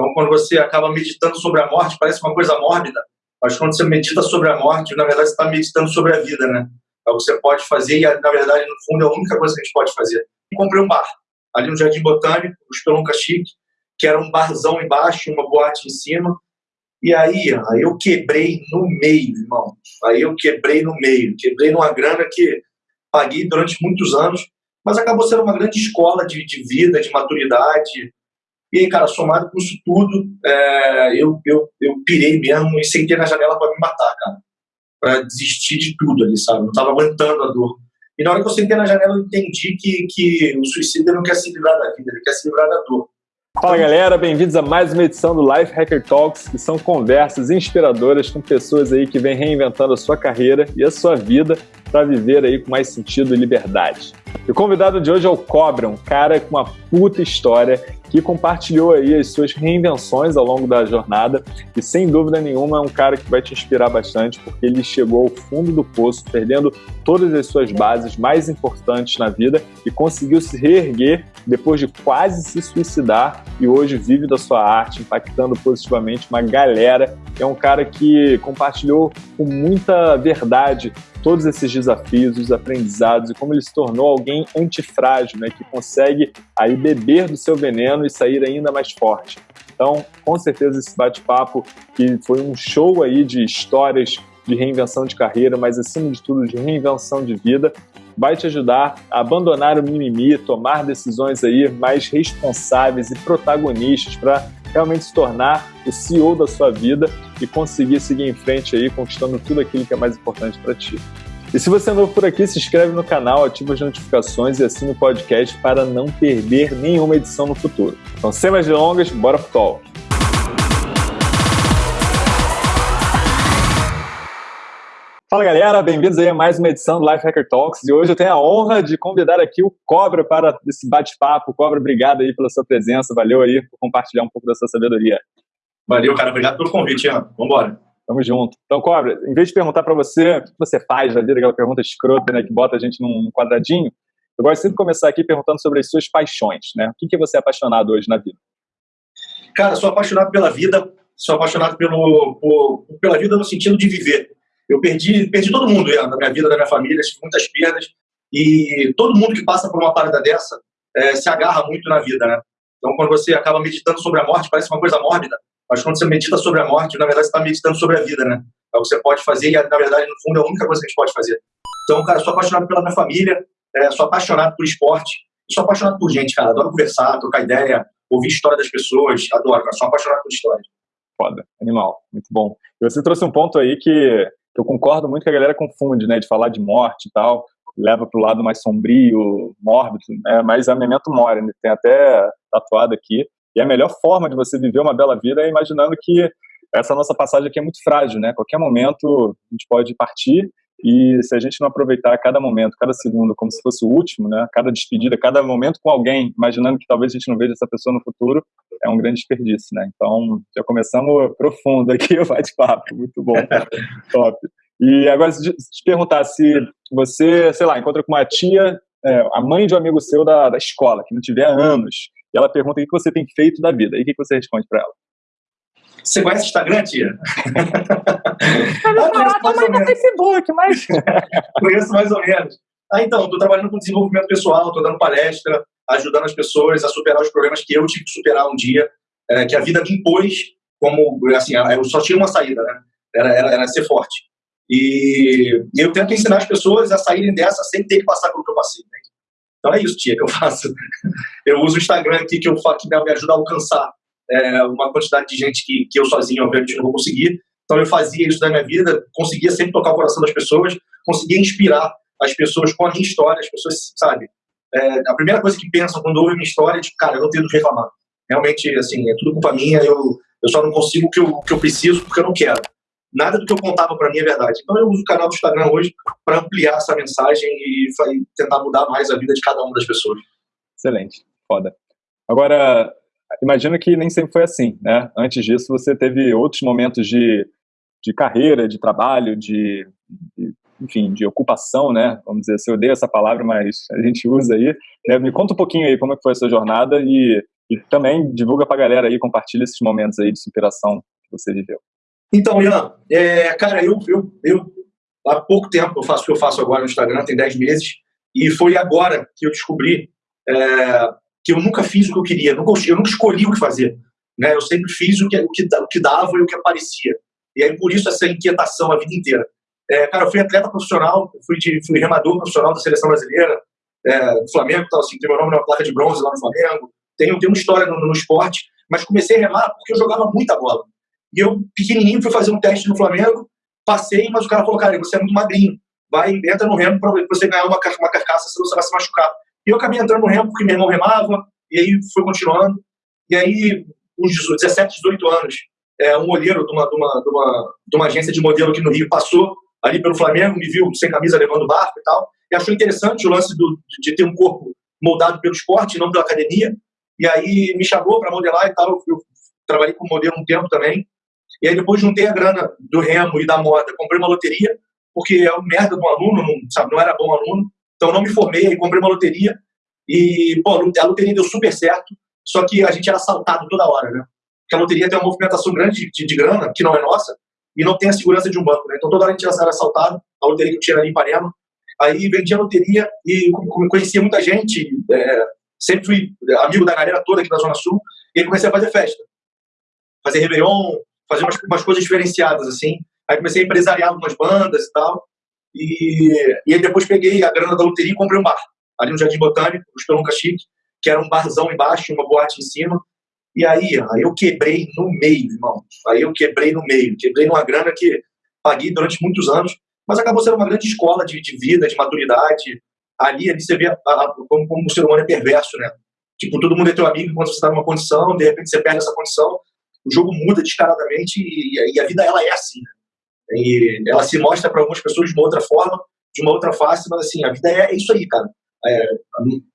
Então, quando você acaba meditando sobre a morte, parece uma coisa mórbida, mas quando você medita sobre a morte, na verdade, você está meditando sobre a vida, né? É o que você pode fazer e, na verdade, no fundo, é a única coisa que a gente pode fazer. E comprei um bar, ali no Jardim Botânico, o Spelunca Chique, que era um barzão embaixo, uma boate em cima. E aí, aí eu quebrei no meio, irmão. Aí eu quebrei no meio. Quebrei numa grana que paguei durante muitos anos, mas acabou sendo uma grande escola de, de vida, de maturidade. E aí, cara, somado com isso tudo, é, eu, eu, eu pirei mesmo e sentei na janela para me matar, cara. Para desistir de tudo ali, sabe? Não tava aguentando a dor. E na hora que eu sentei na janela, eu entendi que, que o suicídio não quer se livrar da vida, ele quer se livrar da dor. Fala galera, bem-vindos a mais uma edição do Life Hacker Talks, que são conversas inspiradoras com pessoas aí que vêm reinventando a sua carreira e a sua vida para viver aí com mais sentido e liberdade. E o convidado de hoje é o Cobra, um cara com uma puta história que compartilhou aí as suas reinvenções ao longo da jornada e sem dúvida nenhuma é um cara que vai te inspirar bastante porque ele chegou ao fundo do poço, perdendo todas as suas bases mais importantes na vida e conseguiu se reerguer depois de quase se suicidar e hoje vive da sua arte, impactando positivamente uma galera. É um cara que compartilhou com muita verdade todos esses desafios, os aprendizados e como ele se tornou alguém antifrágil, né, que consegue aí beber do seu veneno e sair ainda mais forte. Então, com certeza esse bate-papo que foi um show aí de histórias de reinvenção de carreira, mas acima de tudo de reinvenção de vida, vai te ajudar a abandonar o mimimi, tomar decisões aí mais responsáveis e protagonistas para realmente se tornar o CEO da sua vida e conseguir seguir em frente aí, conquistando tudo aquilo que é mais importante para ti. E se você é novo por aqui, se inscreve no canal, ativa as notificações e assina o podcast para não perder nenhuma edição no futuro. Então, sem mais delongas, bora pro talk! Fala galera, bem-vindos aí a mais uma edição do Life Hacker Talks e hoje eu tenho a honra de convidar aqui o Cobra para esse bate-papo. Cobra, obrigado aí pela sua presença, valeu aí por compartilhar um pouco da sua sabedoria. Valeu, cara, obrigado pelo convite, Ian. Vambora. Tamo junto. Então, Cobra, em vez de perguntar para você o que você faz na vida, aquela pergunta escrota, né, que bota a gente num quadradinho, eu gosto sempre de começar aqui perguntando sobre as suas paixões, né? O que, que você é apaixonado hoje na vida? Cara, sou apaixonado pela vida, sou apaixonado pelo, por, pela vida no sentido de viver eu perdi, perdi todo mundo na minha vida, na minha família, tive muitas perdas. E todo mundo que passa por uma parada dessa é, se agarra muito na vida, né? Então, quando você acaba meditando sobre a morte, parece uma coisa mórbida, mas quando você medita sobre a morte, na verdade, você está meditando sobre a vida, né? É o que você pode fazer e, na verdade, no fundo, é a única coisa que a gente pode fazer. Então, cara, sou apaixonado pela minha família, é, sou apaixonado por esporte, sou apaixonado por gente, cara. Adoro conversar, trocar ideia, ouvir história das pessoas, adoro, cara. Sou apaixonado por história. Foda, animal, muito bom. E você trouxe um ponto aí que eu concordo muito que a galera confunde, né, de falar de morte e tal, leva para o lado mais sombrio, mórbido, né, mas é memento mori, né, tem até tatuado aqui, e a melhor forma de você viver uma bela vida é imaginando que essa nossa passagem aqui é muito frágil, né, qualquer momento a gente pode partir, e se a gente não aproveitar cada momento, cada segundo como se fosse o último, né, cada despedida, cada momento com alguém, imaginando que talvez a gente não veja essa pessoa no futuro, é um grande desperdício, né? Então, já começamos profundo aqui o bate-papo, muito bom, top. E agora, se te perguntar se você, sei lá, encontra com uma tia, é, a mãe de um amigo seu da, da escola, que não tiver anos, e ela pergunta o que você tem feito da vida, e o que você responde para ela? Você conhece o Instagram, tia? Eu ah, falar também no Facebook, mas... conheço mais ou menos. Ah, então, estou trabalhando com desenvolvimento pessoal, estou dando palestra, ajudando as pessoas a superar os problemas que eu tive que superar um dia, é, que a vida me impôs como, assim, eu só tinha uma saída, né? Era, era, era ser forte. E eu tento ensinar as pessoas a saírem dessa sem ter que passar pelo que eu passei. Né? Então é isso, tia, que eu faço. Eu uso o Instagram aqui que, eu, que me ajuda a alcançar é, uma quantidade de gente que, que eu sozinho, obviamente, não vou conseguir. Então eu fazia isso na minha vida, conseguia sempre tocar o coração das pessoas, conseguia inspirar as pessoas com a minha história, as pessoas, sabe, é, a primeira coisa que pensam quando ouvem minha história é, tipo, cara, eu não tenho do que reclamar. Realmente, assim, é tudo culpa minha, eu, eu só não consigo o que eu, que eu preciso porque eu não quero. Nada do que eu contava para mim é verdade. Então eu uso o canal do Instagram hoje para ampliar essa mensagem e, tentar mudar mais a vida de cada uma das pessoas. Excelente, foda. Agora, imagino que nem sempre foi assim, né? Antes disso, você teve outros momentos de, de carreira, de trabalho, de, de enfim, de ocupação, né? Vamos dizer, se eu odeio essa palavra, mas a gente usa aí. Né? Me conta um pouquinho aí como é foi a sua jornada e E também divulga pra galera aí, compartilha esses momentos aí de superação que você viveu. Então, Ian, é, cara, eu, eu, eu há pouco tempo eu faço o que eu faço agora no Instagram, tem 10 meses, e foi agora que eu descobri é, que eu nunca fiz o que eu queria, nunca, eu nunca escolhi o que fazer. Né? Eu sempre fiz o que, o, que, o que dava e o que aparecia. E aí, por isso, essa inquietação a vida inteira. É, cara, eu fui atleta profissional, fui, de, fui remador profissional da seleção brasileira, é, do Flamengo, tal, assim, tem meu nome na placa de bronze lá no Flamengo, tenho, tenho uma história no, no esporte, mas comecei a remar porque eu jogava muita bola. E eu, pequenininho, fui fazer um teste no Flamengo, passei, mas o cara falou, cara, você é muito magrinho, vai, entra no remo para você ganhar uma, uma carcaça, senão você vai se machucar. E eu acabei entrando no remo porque meu irmão remava, e aí fui continuando. E aí, uns 17, 18 anos, é, um olheiro de uma, de, uma, de, uma, de uma agência de modelo aqui no Rio passou ali pelo Flamengo, me viu sem camisa levando barco e tal, e achou interessante o lance do, de ter um corpo moldado pelo esporte, não pela academia, e aí me chamou para modelar e tal, eu, eu trabalhei com modelo um tempo também, e aí depois juntei a grana do remo e da moda, comprei uma loteria, porque é um merda de um aluno, não, sabe, não era bom aluno, então não me formei, aí comprei uma loteria, e pô, a loteria deu super certo, só que a gente era assaltado toda hora, né? Porque a loteria tem uma movimentação grande de, de, de grana, que não é nossa, e não tem a segurança de um banco, né? Então toda hora a gente era assaltado, a loteria que eu tinha ali em Ipanema, aí vendia loteria e conhecia muita gente, é, sempre fui amigo da galera toda aqui na Zona Sul, e aí comecei a fazer festa, fazer Réveillon, fazer umas, umas coisas diferenciadas, assim, aí comecei a empresariar algumas bandas e tal, e, e aí depois peguei a grana da loteria e comprei um bar, ali no Jardim Botânico, o Espelunca Chique, que era um barzão embaixo uma boate em cima, e aí, aí eu quebrei no meio, irmão. Aí eu quebrei no meio. Quebrei numa grana que paguei durante muitos anos, mas acabou sendo uma grande escola de, de vida, de maturidade. Ali, ali você vê a, a, como, como o ser humano é perverso, né? Tipo, todo mundo é teu amigo enquanto você está numa condição, de repente você perde essa condição, o jogo muda descaradamente e, e a vida, ela é assim, né? E ela se mostra para algumas pessoas de uma outra forma, de uma outra face, mas assim, a vida é, é isso aí, cara. É,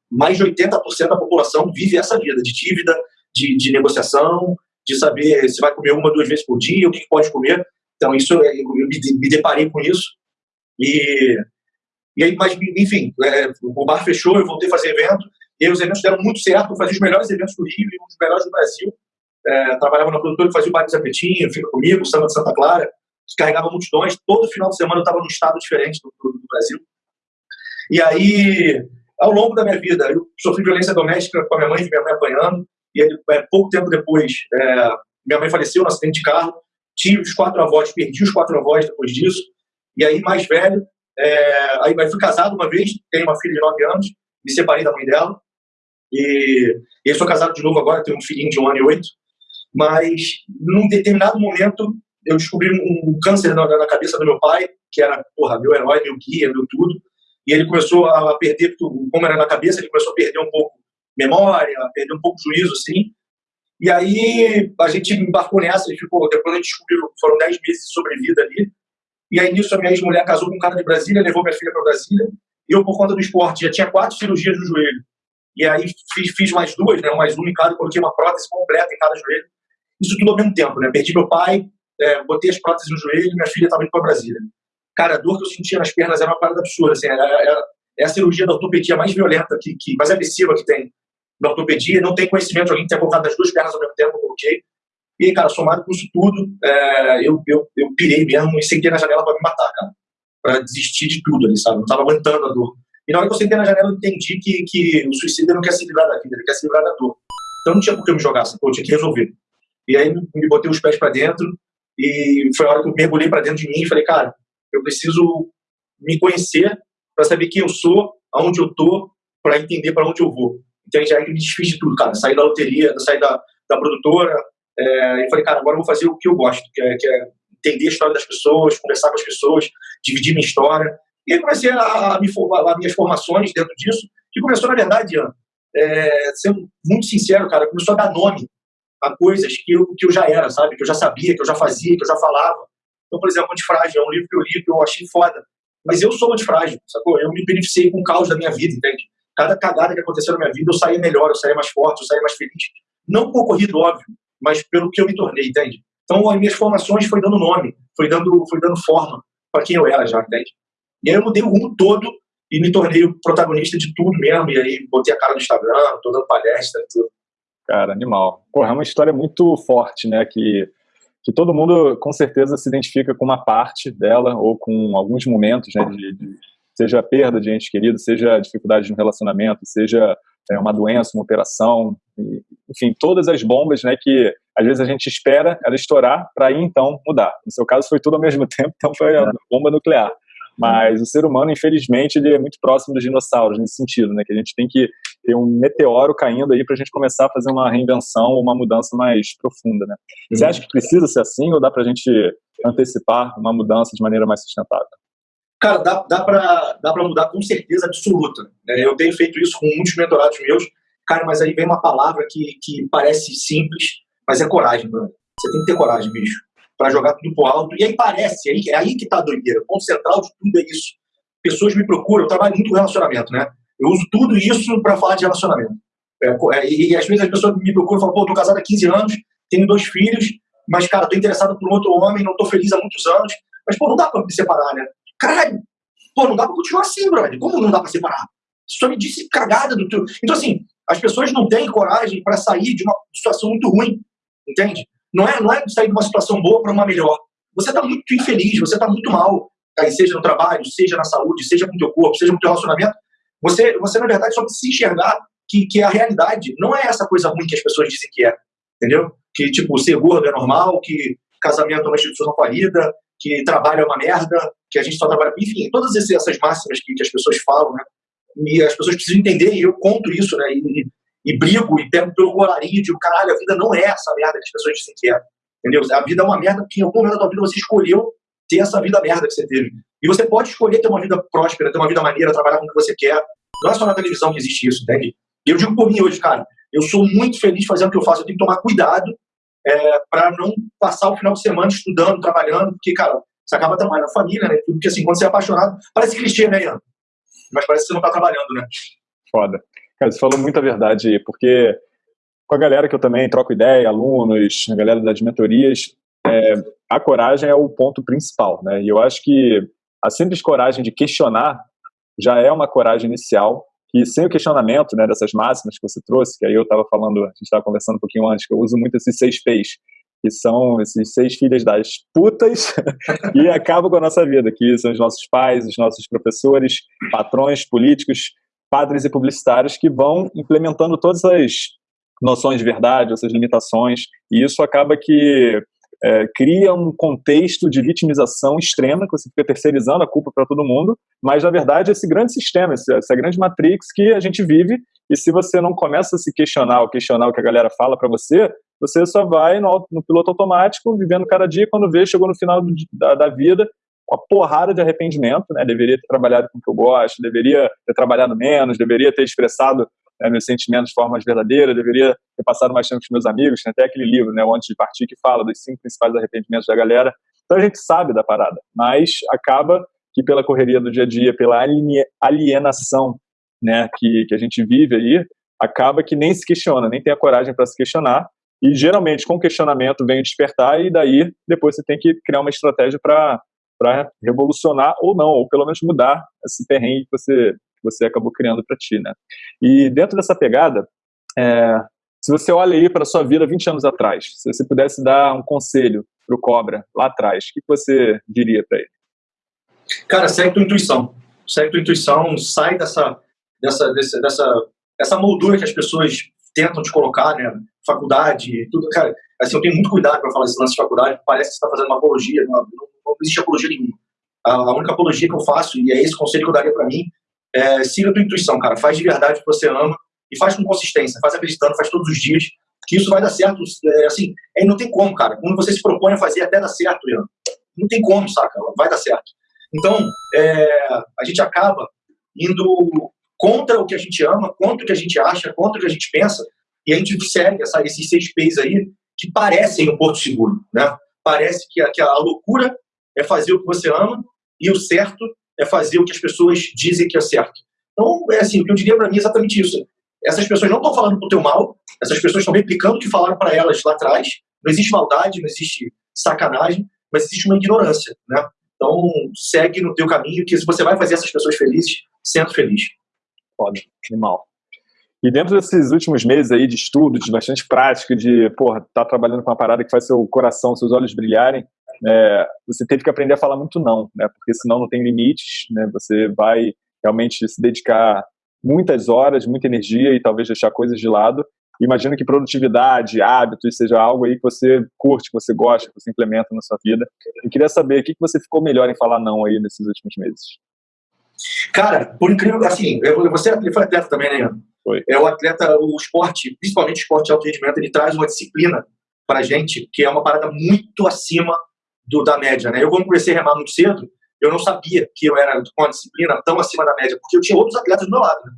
mais de 80% da população vive essa vida de dívida, de, de negociação, de saber se vai comer uma, duas vezes por dia, o que, pode comer. Então, isso eu, eu me, me, deparei com isso. E, e aí, mas, enfim, é, o bar fechou, eu voltei a fazer evento, e os eventos deram muito certo, eu fazia os melhores eventos do Rio dos melhores do Brasil. É, trabalhava na produtora que fazia o Bar de Zapetinho, Fica Comigo, Samba de Santa Clara, carregava multidões. Todo final de semana eu estava num estado diferente do, do, do Brasil. E aí, ao longo da minha vida, eu sofri violência doméstica com a minha mãe, minha mãe apanhando, e ele, é, pouco tempo depois, é, minha mãe faleceu no acidente de carro. Tive os quatro avós, perdi os quatro avós depois disso. E aí, mais velho, é, aí, aí fui casado uma vez, tenho uma filha de nove anos, me separei da mãe dela. E, e eu sou casado de novo agora, tenho um filhinho de um ano e oito. Mas, num determinado momento, eu descobri um, câncer na, na, cabeça do meu pai, que era, porra, meu herói, meu guia, meu tudo. E ele começou a perder, como era na cabeça, ele começou a perder um pouco memória, perdeu um pouco juízo, assim. E aí a gente embarcou nessa e ficou, depois a gente descobriu, foram 10 meses de sobrevida ali. E aí nisso a minha ex-mulher casou com um cara de Brasília, levou minha filha para Brasília. Eu, por conta do esporte, já tinha quatro cirurgias no joelho. E aí fiz, fiz mais duas, né, mais uma em cada, coloquei uma prótese completa em cada joelho. Isso tudo ao mesmo tempo, né? Perdi meu pai, é, botei as próteses no joelho minha filha estava indo para Brasília. Cara, a dor que eu sentia nas pernas era uma parada absurda, assim, era, era, é a cirurgia da ortopedia mais violenta, que, que mais agressiva que tem na ortopedia, não tem conhecimento de alguém que tenha colocado as duas pernas ao mesmo tempo, eu coloquei. E, cara, somado com isso tudo, é, eu, eu, eu pirei mesmo e sentei na janela para me matar, cara. Para desistir de tudo ali, sabe? Não tava aguentando a dor. E na hora que eu sentei na janela, eu entendi que, que o suicídio não quer se livrar da vida, ele quer se livrar da dor. Então não tinha por que eu me jogar, eu tinha que resolver. E aí me botei os pés para dentro e foi a hora que eu mergulhei para dentro de mim e falei, cara, eu preciso me conhecer para saber quem eu sou, aonde eu tô, para entender para onde eu vou. Então já me desfiz de tudo, cara. Saí da loteria, saí da, da produtora, é, e falei, cara, agora eu vou fazer o que eu gosto, que é, que é, entender a história das pessoas, conversar com as pessoas, dividir minha história. E aí comecei a, a me formar, as minhas formações dentro disso, que começou, na verdade, Ian, é, sendo muito sincero, cara, começou a dar nome a coisas que eu, que eu já era, sabe? Que eu já sabia, que eu já fazia, que eu já falava. Então, por exemplo, Antifrágil é um livro que eu li que eu achei foda. Mas eu sou antifrágil, sacou? Eu me beneficiei com o caos da minha vida, entende? cada cagada que aconteceu na minha vida, eu saía melhor, eu saía mais forte, eu saía mais feliz. Não com ocorrido, óbvio, mas pelo que eu me tornei, entende? Então, as minhas formações foi dando nome, foi dando, foi dando forma para quem eu era já, entende? E aí eu mudei o rumo todo e me tornei o protagonista de tudo mesmo. E aí botei a cara no Instagram, tô dando palestra, tudo. Cara, animal. Porra, é uma história muito forte, né? Que, que todo mundo com certeza se identifica com uma parte dela ou com alguns momentos, né? De, de, seja perda de ente querido, seja dificuldade de um relacionamento, seja é, uma doença, uma operação, e, enfim, todas as bombas, né? Que às vezes a gente espera ela estourar para aí então mudar. No seu caso foi tudo ao mesmo tempo, então foi a bomba nuclear. Mas o ser humano, infelizmente, ele é muito próximo dos dinossauros nesse sentido, né? Que a gente tem que ter um meteoro caindo aí para a gente começar a fazer uma reinvenção uma mudança mais profunda, né? Uhum. Você acha que precisa ser assim ou dá para a gente antecipar uma mudança de maneira mais sustentável? Cara, dá, dá para dá mudar com certeza absoluta. Né? Eu tenho feito isso com muitos mentorados meus. Cara, mas aí vem uma palavra que, que parece simples, mas é coragem, mano. Você tem que ter coragem, bicho para jogar tudo pro alto. E aí parece, aí, é aí que tá a doideira. O ponto central de tudo é isso. Pessoas me procuram, eu trabalho muito com relacionamento, né? Eu uso tudo isso para falar de relacionamento. É, é, e, e às vezes as pessoas me procuram e falam, pô, tô casado há 15 anos, tenho dois filhos, mas, cara, tô interessado por outro homem, não tô feliz há muitos anos. Mas, pô, não dá pra me separar, né? Caralho, pô, não dá pra continuar assim, brother. Como não dá pra separar? Só me disse cagada do teu. Então, assim, as pessoas não têm coragem para sair de uma situação muito ruim, entende? Não é, não é sair de uma situação boa para uma melhor. Você está muito infeliz, você está muito mal, aí seja no trabalho, seja na saúde, seja com o teu corpo, seja com o teu relacionamento. Você, você na verdade, só precisa enxergar que, que a realidade não é essa coisa ruim que as pessoas dizem que é. Entendeu? Que, tipo, ser gordo é normal, que casamento é uma instituição falida, que trabalho é uma merda, que a gente só trabalha. Enfim, todas essas máximas que, que as pessoas falam, né? E as pessoas precisam entender, e eu conto isso, né? E, e brigo e pego pelo colarinho e digo, caralho, a vida não é essa merda que as pessoas dizem que é. Entendeu? A vida é uma merda porque em algum momento da tua vida você escolheu ter essa vida merda que você teve. E você pode escolher ter uma vida próspera, ter uma vida maneira, trabalhar com o que você quer. Não é só na televisão que existe isso, entende? Eu digo por mim hoje, cara, eu sou muito feliz fazendo o que eu faço. Eu tenho que tomar cuidado é, para não passar o final de semana estudando, trabalhando, porque, cara, você acaba trabalhando na família, né? Porque assim, quando você é apaixonado, parece clichê, né, Ian? Mas parece que você não tá trabalhando, né? Foda. Cara, você falou muita verdade, porque com a galera que eu também troco ideia, alunos, a galera das mentorias, é, a coragem é o ponto principal, né? E eu acho que a simples coragem de questionar já é uma coragem inicial, que sem o questionamento né, dessas máximas que você trouxe, que aí eu estava falando, a gente estava conversando um pouquinho antes, que eu uso muito esses seis P's, que são esses seis filhas das putas e acabam com a nossa vida, que são os nossos pais, os nossos professores, patrões, políticos, padres e publicitários que vão implementando todas as noções de verdade, essas limitações, e isso acaba que é, cria um contexto de vitimização extrema, que você fica terceirizando a culpa para todo mundo, mas na verdade esse grande sistema, essa grande matrix que a gente vive, e se você não começa a se questionar ou questionar o que a galera fala para você, você só vai no, no, piloto automático, vivendo cada dia, quando vê, chegou no final do, da, da vida, uma porrada de arrependimento, né? Deveria ter trabalhado com o que eu gosto, deveria ter trabalhado menos, deveria ter expressado né, meus sentimentos de forma verdadeira, deveria ter passado mais tempo com meus amigos. Tem até aquele livro, né, o Antes de Partir, que fala dos cinco principais arrependimentos da galera. Então a gente sabe da parada, mas acaba que pela correria do dia a dia, pela alienação né, que, que a gente vive aí, acaba que nem se questiona, nem tem a coragem para se questionar. E geralmente com questionamento vem despertar, e daí depois você tem que criar uma estratégia para para revolucionar ou não, ou pelo menos mudar esse perrengue que você, você acabou criando para ti, né? E dentro dessa pegada, é, se você olha aí para a sua vida 20 anos atrás, se você pudesse dar um conselho para o Cobra lá atrás, o que você diria para ele? Cara, segue tua intuição. Segue tua intuição, sai dessa, dessa, dessa, dessa essa moldura que as pessoas tentam te colocar, né? Faculdade, tudo. Cara, assim, eu tenho muito cuidado para falar esse lance de faculdade, parece que você está fazendo uma apologia, não, não, não existe apologia nenhuma. A, a, única apologia que eu faço, e é esse conselho que eu daria para mim, é siga a tua intuição, cara. Faz de verdade o que você ama e faz com consistência, faz acreditando, faz todos os dias, que isso vai dar certo. É, assim, é, não tem como, cara. Quando você se propõe a fazer, até dar certo, Leandro. Não tem como, saca? Vai dar certo. Então, é, a gente acaba indo contra o que a gente ama, contra o que a gente acha, contra o que a gente pensa, e a gente segue essa, esses seis P's aí que parecem um porto seguro, né? Parece que a, que a loucura é fazer o que você ama e o certo é fazer o que as pessoas dizem que é certo. Então, é assim, o que eu diria para mim é exatamente isso. Essas pessoas não estão falando pro teu mal, essas pessoas estão replicando o que falaram para elas lá atrás. Não existe maldade, não existe sacanagem, mas existe uma ignorância, né? Então, segue no teu caminho, que se você vai fazer essas pessoas felizes, sendo feliz. Foda, animal. E dentro desses últimos meses aí de estudo, de bastante prática, de, porra, tá trabalhando com uma parada que faz seu coração, seus olhos brilharem, é, você teve que aprender a falar muito não, né? Porque senão não tem limites, né? Você vai realmente se dedicar muitas horas, muita energia e talvez deixar coisas de lado. Imagino que produtividade, hábitos, seja algo aí que você curte, que você gosta, que você implementa na sua vida. Eu queria saber o que você ficou melhor em falar não aí nesses últimos meses. Cara, por incrível, assim, você foi atleta também, né? Foi. É o atleta, o esporte, principalmente o esporte de alto rendimento, ele traz uma disciplina pra gente que é uma parada muito acima do, da média, né? Eu, quando comecei a remar muito cedo, eu não sabia que eu era com uma disciplina tão acima da média, porque eu tinha outros atletas do meu lado, né?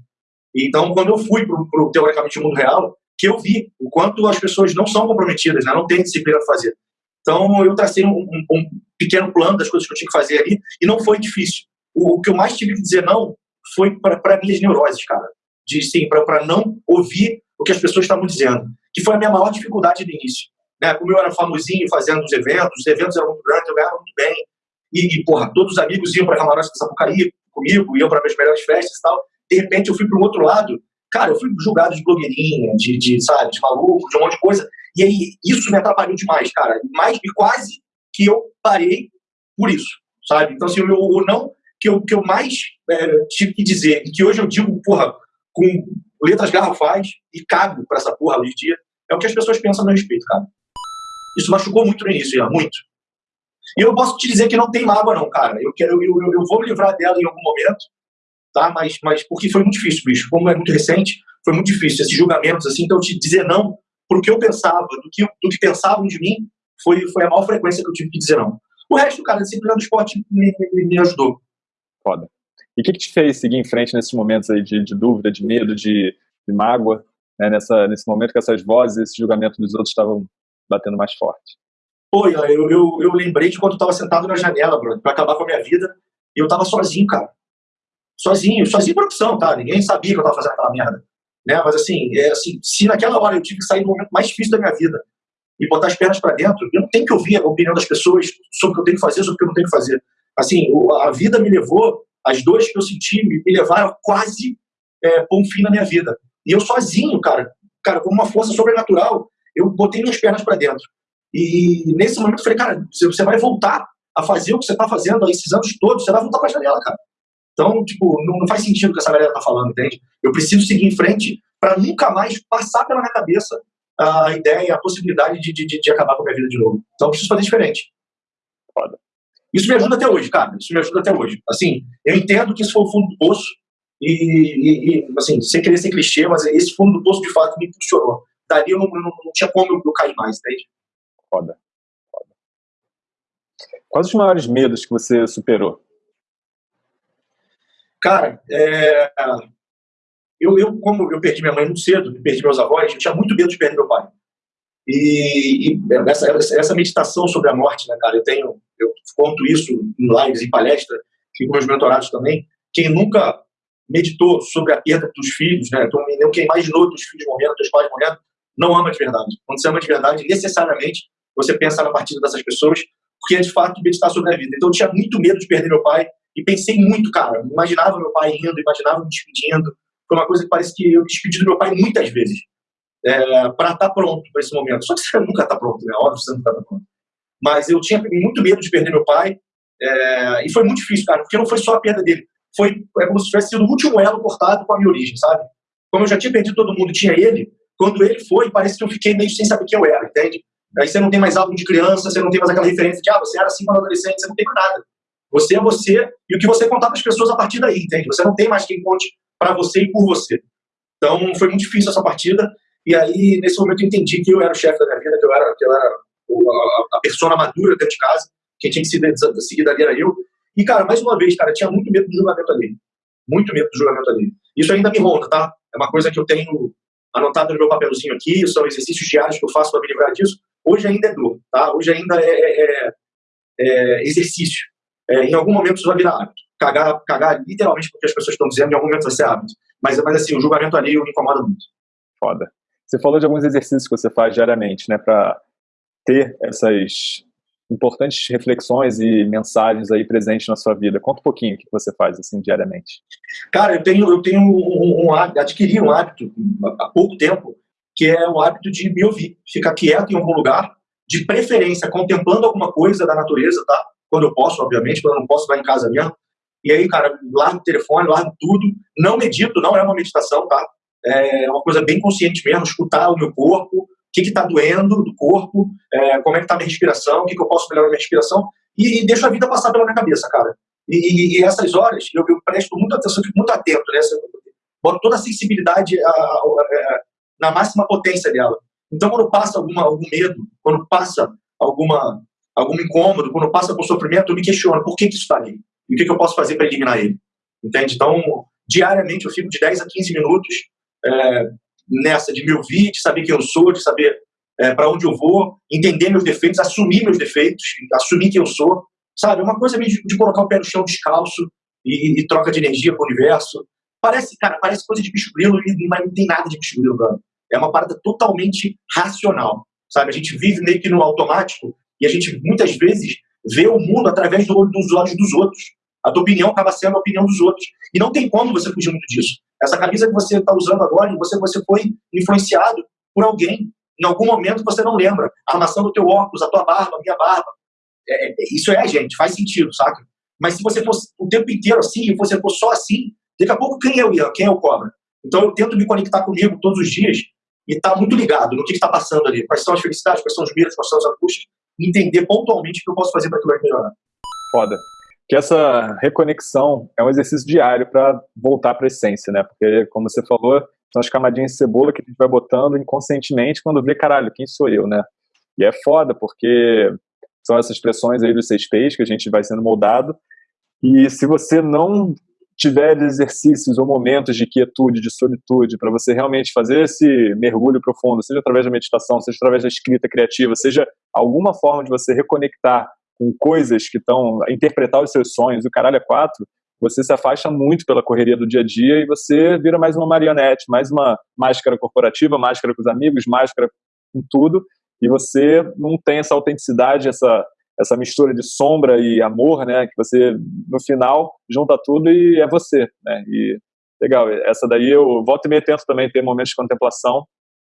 Então, quando eu fui pro, pro teoricamente, mundo real, que eu vi o quanto as pessoas não são comprometidas, né? Não têm disciplina para fazer. Então, eu tracei um, um, um, pequeno plano das coisas que eu tinha que fazer ali, e não foi difícil. O, o que eu mais tive que dizer não foi para minhas neuroses, cara de sim, para não ouvir o que as pessoas estavam dizendo, que foi a minha maior dificuldade no início. Né? Como eu era famosinho fazendo os eventos, os eventos eram muito grandes, eu ganhava muito bem, e, e porra, todos os amigos iam para Camarote de Sapucaí comigo, iam para as melhores festas e tal. De repente eu fui para o outro lado, cara, eu fui julgado de blogueirinha, de, de, sabe, de maluco, de um monte de coisa, e aí isso me atrapalhou demais, cara, mais e quase que eu parei por isso, sabe? Então, assim, o, não que eu, que eu mais é, tive que dizer, que hoje eu digo, porra, com letras garrafais e cago para essa porra hoje em dia, é o que as pessoas pensam a meu respeito, cara. Isso machucou muito no início, já, muito. E eu posso te dizer que não tem mágoa, não, cara. Eu, quero, eu, eu, eu vou me livrar dela em algum momento, tá? Mas, mas porque foi muito difícil, bicho. Como é muito recente, foi muito difícil. Esses julgamentos, assim, então te dizer não pro que eu pensava, do que, do que pensavam de mim, foi, foi a maior frequência que eu tive que dizer não. O resto, cara, a disciplina do esporte me, me, me ajudou. Foda. E o que, que, te fez seguir em frente nesses momentos aí de, de dúvida, de medo, de, de mágoa, né, nessa, nesse momento que essas vozes, esse julgamento dos outros estavam batendo mais forte? Pô, eu, eu, eu lembrei de quando eu estava sentado na janela, Bruno, para acabar com a minha vida, e eu estava sozinho, cara. Sozinho, sozinho por opção, tá? Ninguém sabia que eu estava fazendo aquela merda. Né? Mas assim, é, assim, se naquela hora eu tive que sair do momento mais difícil da minha vida e botar as pernas para dentro, eu não tenho que ouvir a opinião das pessoas sobre o que eu tenho que fazer, sobre o que eu não tenho que fazer. Assim, a vida me levou as dores que eu senti me, levaram quase é, um fim na minha vida. E eu sozinho, cara, cara, com uma força sobrenatural, eu botei minhas pernas para dentro. E nesse momento eu falei, cara, você vai voltar a fazer o que você está fazendo há esses anos todos, você vai voltar para a janela, cara. Então, tipo, não, não, faz sentido o que essa galera tá falando, entende? Eu preciso seguir em frente para nunca mais passar pela minha cabeça a ideia, a possibilidade de, de, de, acabar com a minha vida de novo. Então, eu preciso fazer diferente. Foda. Isso me ajuda até hoje, cara. Isso me ajuda até hoje. Assim, eu entendo que isso foi o fundo do poço e, e, e assim, sem querer ser clichê, mas esse fundo do poço de fato me impulsionou. Dali eu não, não, não tinha como eu, cair mais, entende? Foda. Foda. Quais os maiores medos que você superou? Cara, é... eu, eu, como eu perdi minha mãe muito cedo, perdi meus avós, eu tinha muito medo de perder meu pai. E, e essa, essa meditação sobre a morte, né, cara, eu tenho, eu conto isso em lives, em palestras, e com meus mentorados também. Quem nunca meditou sobre a perda dos filhos, né, então, quem imaginou dos filhos morrendo, dos pais morrendo, não ama de verdade. Quando você ama de verdade, necessariamente você pensa na partida dessas pessoas, porque é de fato meditar sobre a vida. Então eu tinha muito medo de perder meu pai e pensei muito, cara. Imaginava meu pai indo, imaginava me despedindo. Foi uma coisa que parece que eu despedi do meu pai muitas vezes é, para estar tá pronto para esse momento. Só que você nunca está pronto, né? Óbvio que você nunca está pronto. Mas eu tinha muito medo de perder meu pai é, e foi muito difícil, cara, porque não foi só a perda dele. Foi é como se tivesse sido o último elo cortado com a minha origem, sabe? Como eu já tinha perdido todo mundo, tinha ele. Quando ele foi, parece que eu fiquei meio sem saber quem eu era, entende? Aí você não tem mais álbum de criança, você não tem mais aquela referência de, ah, você era assim quando adolescente, você não tem mais nada. Você é você e o que você contar para as pessoas a partir daí, entende? Você não tem mais quem conte para você e por você. Então foi muito difícil essa partida e aí, nesse momento, eu entendi que eu era o chefe da minha vida, que eu era, que eu era a, a persona madura dentro de casa, quem tinha que seguir, seguir dali era eu. E, cara, mais uma vez, cara, tinha muito medo do julgamento ali. Muito medo do julgamento ali. Isso ainda me ronda, tá? É uma coisa que eu tenho anotado no meu papelzinho aqui, são exercícios diários que eu faço para me livrar disso. Hoje ainda é dor, tá? Hoje ainda é, é, é, é exercício. É, em algum momento isso vai virar hábito. Cagar, cagar literalmente porque as pessoas estão dizendo, em algum momento vai ser hábito. Mas, mas assim, o julgamento ali me incomoda muito. Foda. Você falou de alguns exercícios que você faz diariamente, né, para ter essas importantes reflexões e mensagens aí presentes na sua vida. Conta um pouquinho o que você faz assim diariamente. Cara, eu tenho, eu tenho um, um, hábito, adquiri um hábito há pouco tempo, que é o hábito de me ouvir, ficar quieto em algum lugar, de preferência contemplando alguma coisa da natureza, tá? Quando eu posso, obviamente, quando eu não posso, vai em casa mesmo. E aí, cara, largo o telefone, largo tudo. Não medito, não é uma meditação, tá? É uma coisa bem consciente mesmo, escutar o meu corpo, que está doendo do corpo, é, como é que está a minha respiração, o que, que, eu posso melhorar a minha respiração, e, e deixo a vida passar pela minha cabeça, cara. E, e, e essas horas eu, eu, presto muita atenção, fico muito atento, né? Boto toda a sensibilidade a, a, a, na máxima potência dela. Então, quando passa alguma, algum medo, quando passa alguma, algum incômodo, quando passa algum sofrimento, eu me questiono por que, que isso está ali? E o que, que eu posso fazer para eliminar ele? Entende? Então, diariamente eu fico de 10 a 15 minutos é, nessa de me ouvir, de saber quem eu sou, de saber é, para onde eu vou, entender meus defeitos, assumir meus defeitos, assumir quem eu sou, sabe? Uma coisa meio de, de colocar o pé no chão descalço e, e troca de energia com o universo. Parece, cara, parece coisa de bicho grilo, mas não tem nada de bicho grilo, cara. É uma parada totalmente racional, sabe? A gente vive meio que no automático e a gente muitas vezes vê o mundo através do, dos olhos dos outros. A tua opinião acaba sendo a opinião dos outros. E não tem como você fugir muito disso. Essa camisa que você está usando agora, você, você foi influenciado por alguém. Em algum momento você não lembra. A armação do teu óculos, a tua barba, a minha barba. É, é, isso é gente, faz sentido, saca? Mas se você fosse o tempo inteiro assim, e você for só assim, daqui a pouco quem é o Ian? Quem é o Cobra? Então eu tento me conectar comigo todos os dias e estar tá muito ligado no que está passando ali. Quais são as felicidades, quais são os medos, quais são as angústias. Entender pontualmente o que eu posso fazer para aquilo melhorar. Foda que essa reconexão é um exercício diário para voltar para a essência, né? Porque, como você falou, são as camadinhas de cebola que a gente vai botando inconscientemente quando vê, caralho, quem sou eu, né? E é foda, porque são essas expressões aí dos seis peixes que a gente vai sendo moldado. E se você não tiver exercícios ou momentos de quietude, de solitude, para você realmente fazer esse mergulho profundo, seja através da meditação, seja através da escrita criativa, seja alguma forma de você reconectar com coisas que estão interpretar os seus sonhos, o caralho é quatro, você se afasta muito pela correria do dia a dia e você vira mais uma marionete, mais uma máscara corporativa, máscara com os amigos, máscara com tudo, e você não tem essa autenticidade, essa essa mistura de sombra e amor, né, que você no final junta tudo e é você, né? E legal, essa daí eu volto e meio tento também ter momentos de contemplação,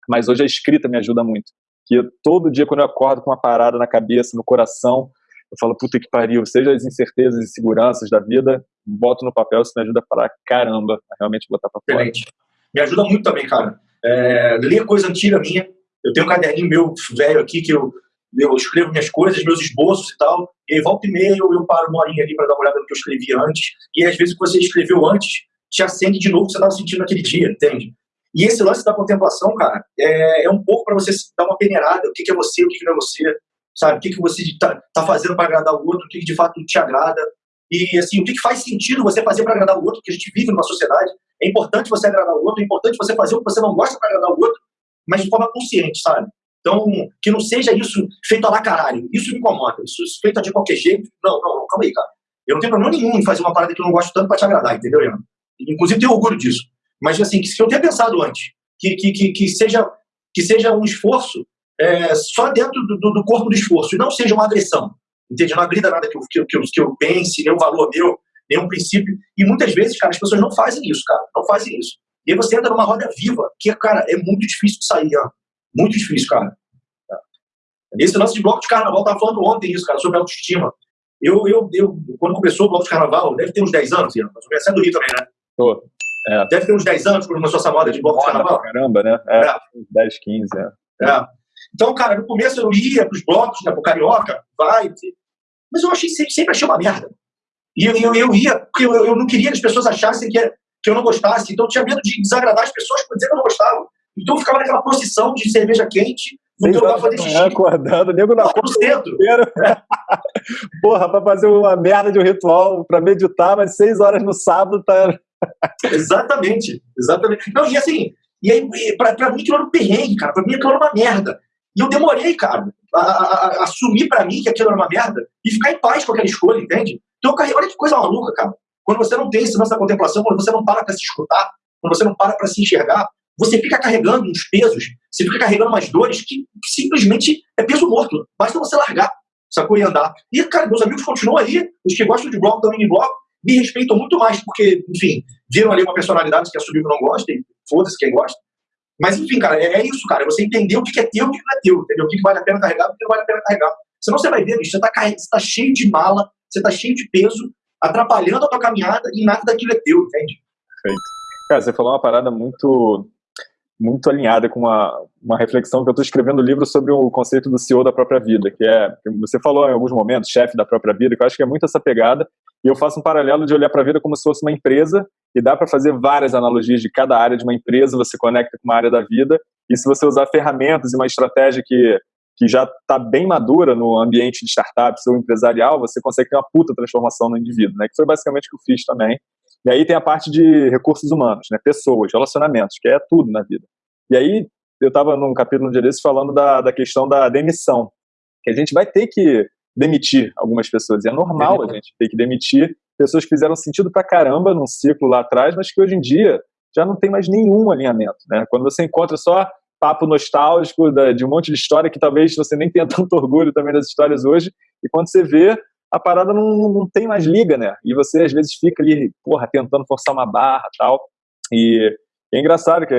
mas hoje a escrita me ajuda muito. Que todo dia quando eu acordo com uma parada na cabeça, no coração, eu falo, puta que pariu, seja as incertezas e seguranças da vida, boto no papel, isso me ajuda para caramba a realmente botar para fora. Excelente. Me ajuda muito também, cara. É, ler coisa antiga minha. Eu tenho um caderninho meu velho aqui que eu, eu escrevo minhas coisas, meus esboços e tal. E aí, volta e meia, eu, eu paro uma horinha ali para dar uma olhada no que eu escrevi antes. E às vezes o que você escreveu antes te acende de novo o que você estava sentindo naquele dia, entende? E esse lance da contemplação, cara, é, é um pouco para você dar uma peneirada. O que, que é você, o que, que não é você sabe? O que, que você está tá fazendo para agradar o outro, o que, que de fato te agrada. E, assim, o que, que faz sentido você fazer para agradar o outro, porque a gente vive numa sociedade. É importante você agradar o outro, é importante você fazer o que você não gosta para agradar o outro, mas de forma consciente, sabe? Então, que não seja isso feito a lá caralho. Isso me incomoda. Isso feito de qualquer jeito. Não, não, não, calma aí, cara. Eu não tenho problema nenhum em fazer uma parada que eu não gosto tanto para te agradar, entendeu, Leandro? Inclusive, tenho orgulho disso. Mas, assim, que eu tenha pensado antes, que, que, que, que, seja, que seja um esforço é, só dentro do, do, corpo do esforço, e não seja uma agressão. Entende? Não agrida nada que eu, que, eu, que eu pense, nenhum valor meu, nenhum princípio. E muitas vezes, cara, as pessoas não fazem isso, cara. Não fazem isso. E aí você entra numa roda viva, que, cara, é muito difícil de sair, ó. Muito difícil, cara. Esse lance de bloco de carnaval, tava falando ontem isso, cara, sobre autoestima. Eu, eu, eu, quando começou o bloco de carnaval, deve ter uns 10 anos, Ian, mas você é do Rio também, né? Tô. É. Deve ter uns 10 anos quando começou essa moda de bloco de carnaval. Caramba, né? É, é. 10, 15, é. é. Então, cara, no começo eu ia para os blocos, né, pro Carioca, vai, mas eu achei sempre, achei uma merda. E eu, eu, eu ia, porque eu, eu não queria que as pessoas achassem que, que eu não gostasse, então eu tinha medo de desagradar as pessoas por dizer que eu não gostava. Então eu ficava naquela procissão de cerveja quente, no teu lugar fazer xixi. acordando, nego na porra do centro. Porra, para fazer uma merda de um ritual, para meditar, mas seis horas no sábado tá... exatamente, exatamente. Não, e assim, e aí, pra, pra mim aquilo era um perrengue, cara, pra mim aquilo era uma merda. E eu demorei, cara, a, a, a assumir para mim que aquilo era uma merda e ficar em paz com aquela escolha, entende? Então, cara, olha que coisa maluca, cara. Quando você não tem esse lance da contemplação, quando você não para para se escutar, quando você não para para se enxergar, você fica carregando uns pesos, você fica carregando umas dores que simplesmente é peso morto. Basta você largar. sacou? E andar. E, cara, meus amigos continuam aí, os que gostam de bloco também de bloco, me respeitam muito mais, porque, enfim, viram ali uma personalidade que assumiu que não gosta, e foda-se quem gosta. Mas, enfim, cara, é, é, isso, cara. Você entender o que é teu e o que não é teu, entendeu? O que vale a pena carregar o que não vale a pena carregar. Senão você vai ver, bicho, você tá, você tá cheio de mala, você tá cheio de peso, atrapalhando a tua caminhada e nada daquilo é teu, entende? Perfeito. Cara, você falou uma parada muito muito alinhada com uma, uma reflexão que eu estou escrevendo um livro sobre o conceito do CEO da própria vida, que é, você falou em alguns momentos, chefe da própria vida, que eu acho que é muito essa pegada, e eu faço um paralelo de olhar para a vida como se fosse uma empresa, e dá para fazer várias analogias de cada área de uma empresa, você conecta com uma área da vida, e se você usar ferramentas e uma estratégia que, que já está bem madura no ambiente de startups ou empresarial, você consegue ter uma puta transformação no indivíduo, né? que foi basicamente o que eu fiz também. E aí tem a parte de recursos humanos, né? pessoas, relacionamentos, que é tudo na vida. E aí eu estava num capítulo um dia desses falando da, da questão da demissão, que a gente vai ter que demitir algumas pessoas, e é normal a gente ter que demitir pessoas que fizeram sentido pra caramba num ciclo lá atrás, mas que hoje em dia já não tem mais nenhum alinhamento, né? Quando você encontra só papo nostálgico de um monte de história que talvez você nem tenha tanto orgulho também das histórias hoje, e quando você vê, a parada não, não tem mais liga, né? E você às vezes fica ali, porra, tentando forçar uma barra tal. E é engraçado que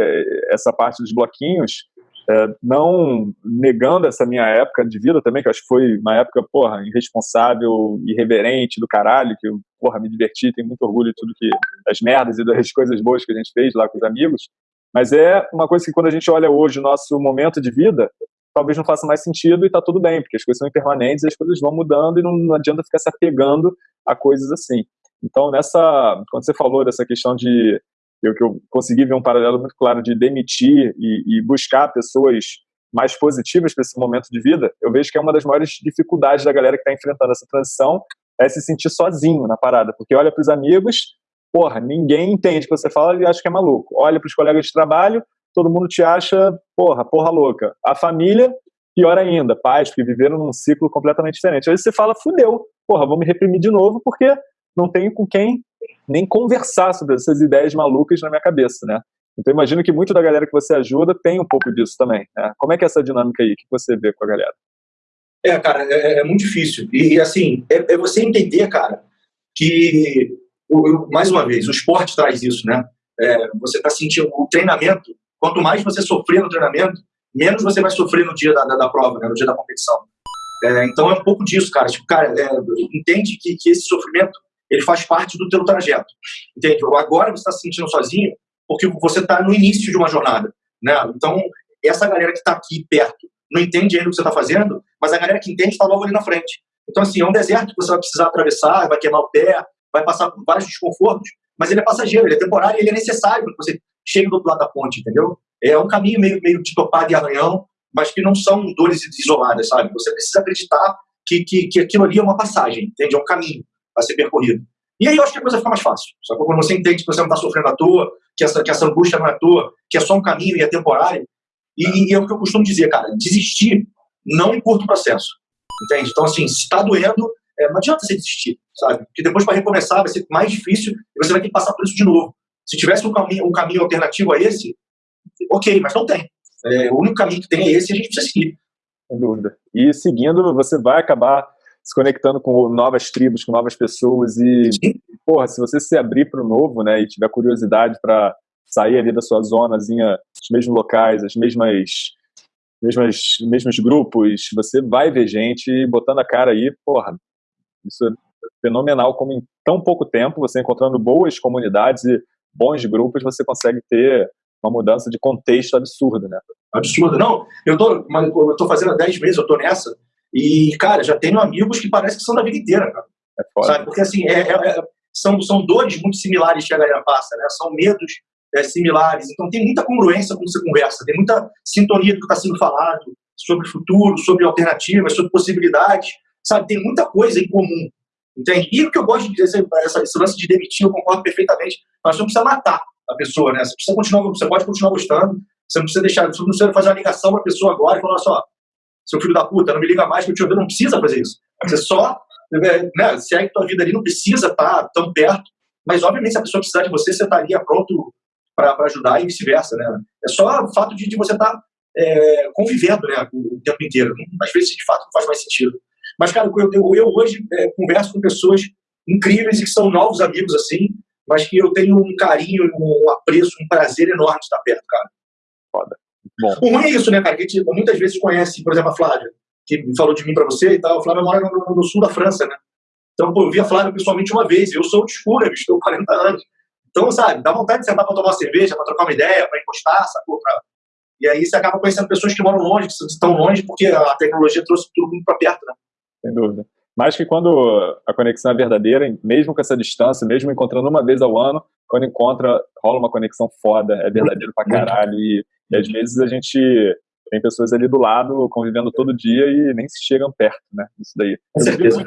essa parte dos bloquinhos, é, não negando essa minha época de vida também, que eu acho que foi uma época, porra, irresponsável, irreverente do caralho, que eu, porra, me diverti, tenho muito orgulho de tudo que, das merdas e das coisas boas que a gente fez lá com os amigos, mas é uma coisa que quando a gente olha hoje o nosso momento de vida, talvez não faça mais sentido e tá tudo bem, porque as coisas são impermanentes, as coisas vão mudando e não, não adianta ficar se apegando a coisas assim. Então, nessa, quando você falou dessa questão de eu, que eu consegui ver um paralelo muito claro de demitir e, e buscar pessoas mais positivas para esse momento de vida, eu vejo que é uma das maiores dificuldades da galera que está enfrentando essa transição é se sentir sozinho na parada, porque olha para os amigos, porra, ninguém entende o que você fala e acha que é maluco. Olha para os colegas de trabalho, todo mundo te acha, porra, porra louca. A família, pior ainda, pais que viveram num ciclo completamente diferente. Aí você fala, fudeu, porra, vou me reprimir de novo porque não tenho com quem nem conversar sobre essas ideias malucas na minha cabeça, né? Então imagino que muito da galera que você ajuda tem um pouco disso também. Né? Como é que é essa dinâmica aí? Que você vê com a galera? É, cara, é, é muito difícil. E, assim, é, é, você entender, cara, que, o, mais uma vez, o esporte traz isso, né? É, você está sentindo o treinamento, quanto mais você sofrer no treinamento, menos você vai sofrer no dia da, da, da prova, né? no dia da competição. É, então é um pouco disso, cara. Tipo, cara, é, entende que, que esse sofrimento ele faz parte do teu trajeto. Entende? Agora você está se sentindo sozinho porque você está no início de uma jornada. Né? Então, essa galera que está aqui perto não entende ainda o que você está fazendo, mas a galera que entende está logo ali na frente. Então, assim, é um deserto que você vai precisar atravessar, vai queimar o pé, vai passar por vários desconfortos, mas ele é passageiro, ele é temporário ele é necessário para que você chegue do outro lado da ponte, entendeu? É um caminho meio, meio de topado e arranhão, mas que não são dores isoladas, sabe? Você precisa acreditar que, que, que aquilo ali é uma passagem, entende? É um caminho a ser percorrido. E aí eu acho que a coisa fica mais fácil. Só que quando você entende que você não está sofrendo à toa, que essa, que essa angústia não é à toa, que é só um caminho e é temporário. E, e é o que eu costumo dizer, cara, desistir não encurta o processo. Entende? Então, assim, se está doendo, é, não adianta você desistir, sabe? Porque depois para recomeçar vai ser mais difícil e você vai ter que passar por isso de novo. Se tivesse um caminho, um caminho alternativo a esse, ok, mas não tem. É, o único caminho que tem é esse e a gente precisa seguir. Sem dúvida. E seguindo, você vai acabar se conectando com novas tribos, com novas pessoas e, porra, se você se abrir para o novo, né, e tiver curiosidade para sair ali da sua zonazinha, os mesmos locais, as mesmas mesmas mesmos grupos, você vai ver gente botando a cara aí, porra, isso é fenomenal como em tão pouco tempo, você encontrando boas comunidades e bons grupos, você consegue ter uma mudança de contexto absurda, né? Absurda. Não, eu tô, eu tô fazendo há 10 meses, eu tô nessa, e, cara, já tenho amigos que parece que são da vida inteira, cara. É foda. Sabe? Porque, assim, é, é, é, são, são dores muito similares que a galera passa, né? São medos é, similares. Então, tem muita congruência quando você conversa, tem muita sintonia do que está sendo falado sobre futuro, sobre alternativas, sobre possibilidades, sabe? Tem muita coisa em comum, entende? E o que eu gosto de dizer, essa, esse lance de demitir, eu concordo perfeitamente, mas você não precisa matar a pessoa, né? Você precisa continuar, você pode continuar gostando, você não precisa deixar, você não precisa fazer uma ligação para a pessoa agora e falar só, seu filho da puta, não me liga mais que eu te odeio, não precisa fazer isso. Você só né, segue tua vida ali, não precisa estar tão perto, mas obviamente se a pessoa precisar de você, você estaria pronto para ajudar e vice-versa, né? É só o fato de, de você estar é, convivendo, né, o tempo inteiro. Às vezes, de fato, não faz mais sentido. Mas, cara, eu, eu, eu hoje é, converso com pessoas incríveis e que são novos amigos, assim, mas que eu tenho um carinho, um apreço, um prazer enorme de estar perto, cara. Foda. Bom. O ruim é isso, né, cara? Que a gente muitas vezes conhece, por exemplo, a Flávia, que falou de mim para você e tal. A Flávia mora no, no, sul da França, né? Então, pô, eu vi a Flávia pessoalmente uma vez. Eu sou de escura, bicho, tenho 40 anos. Então, sabe, dá vontade de sentar para tomar uma cerveja, para trocar uma ideia, para encostar, sacou? Pra... E aí você acaba conhecendo pessoas que moram longe, que estão longe, porque a tecnologia trouxe tudo muito para perto, né? Sem dúvida. Mas que quando a conexão é verdadeira, mesmo com essa distância, mesmo encontrando uma vez ao ano, quando encontra, rola uma conexão foda, é verdadeiro pra caralho. E, e às vezes a gente tem pessoas ali do lado convivendo todo dia e nem se chegam perto, né? Isso daí. Com certeza,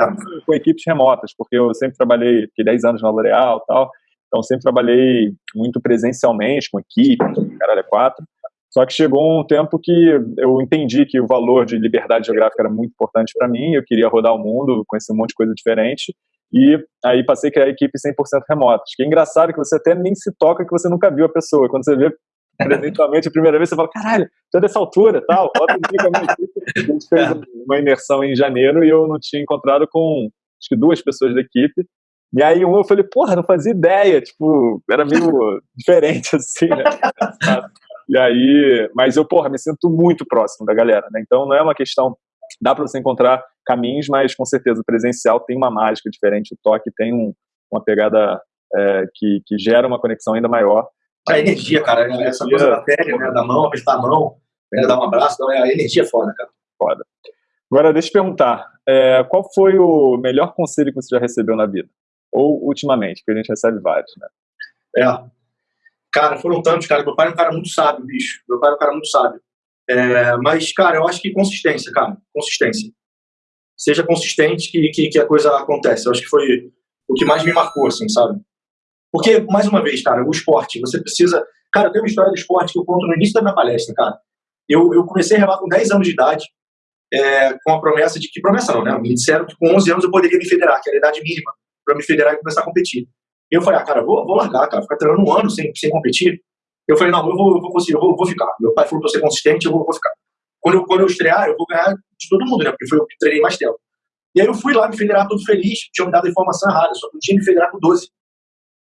com equipes remotas, porque eu sempre trabalhei, fiquei 10 anos na L'Oréal e tal, então sempre trabalhei muito presencialmente, com equipe, caralho, é quatro. Só que chegou um tempo que eu entendi que o valor de liberdade geográfica era muito importante para mim, eu queria rodar o mundo, conhecer um monte de coisa diferente, e aí passei a criar a equipe 100% remota. Que é engraçado que você até nem se toca que você nunca viu a pessoa. Quando você vê presencialmente a primeira vez, você fala, caralho, tô dessa altura tal. Bota a gente fez uma imersão em janeiro e eu não tinha encontrado com acho que duas pessoas da equipe. E aí um eu falei, porra, não fazia ideia, tipo, era meio diferente assim, né? E aí, mas eu, porra, me sinto muito próximo da galera, né? Então não é uma questão, dá para você encontrar caminhos, mas com certeza o presencial tem uma mágica diferente, o toque tem um, uma pegada é, que, que gera uma conexão ainda maior. A energia, cara, essa coisa da pele, né? da mão, apertar a mão, né? dar um abraço, então é, a energia é foda, cara. Foda. Agora, deixa eu te perguntar, é, qual foi o melhor conselho que você já recebeu na vida? Ou ultimamente, porque a gente recebe vários, né? É, Cara, foram tantos, cara. Meu pai é um cara muito sábio, bicho. Meu pai é um cara muito sábio. É, mas, cara, eu acho que consistência, cara. Consistência. Seja consistente que, que, que, a coisa acontece. Eu acho que foi o que mais me marcou, assim, sabe? Porque, mais uma vez, cara, o esporte, você precisa... Cara, tem uma história do esporte que eu conto no início da minha palestra, cara. Eu, eu comecei a remar com 10 anos de idade, é, com a promessa de que... Promessa não, né? Me disseram que com 11 anos eu poderia me federar, que era a idade mínima para me federar e começar a competir. Eu falei, ah, cara, vou, vou largar, cara, ficar treinando um ano sem, sem competir. Eu falei, não, eu vou, eu vou conseguir, eu vou, vou ficar. Meu pai falou pra ser consistente, eu vou, vou ficar. Quando eu, quando eu estrear, eu vou ganhar de todo mundo, né? Porque foi eu que treinei mais tempo. E aí eu fui lá me federar todo feliz, tinha me dado a informação errada, só que eu tinha me federar com 12.